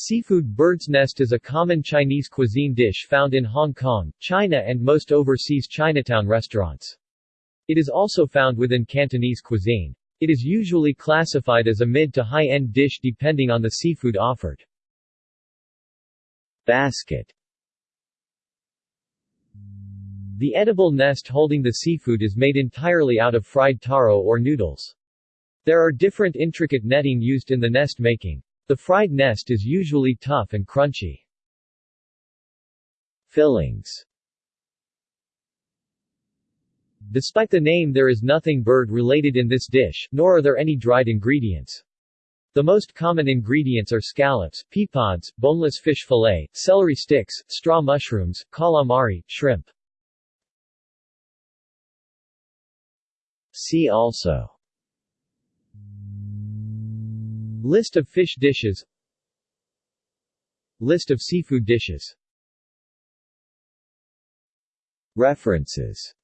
Seafood bird's nest is a common Chinese cuisine dish found in Hong Kong, China and most overseas Chinatown restaurants. It is also found within Cantonese cuisine. It is usually classified as a mid to high-end dish depending on the seafood offered. Basket The edible nest holding the seafood is made entirely out of fried taro or noodles. There are different intricate netting used in the nest making. The fried nest is usually tough and crunchy. Fillings Despite the name there is nothing bird-related in this dish, nor are there any dried ingredients. The most common ingredients are scallops, pea pods, boneless fish fillet, celery sticks, straw mushrooms, calamari, shrimp. See also List of fish dishes. List of seafood dishes. References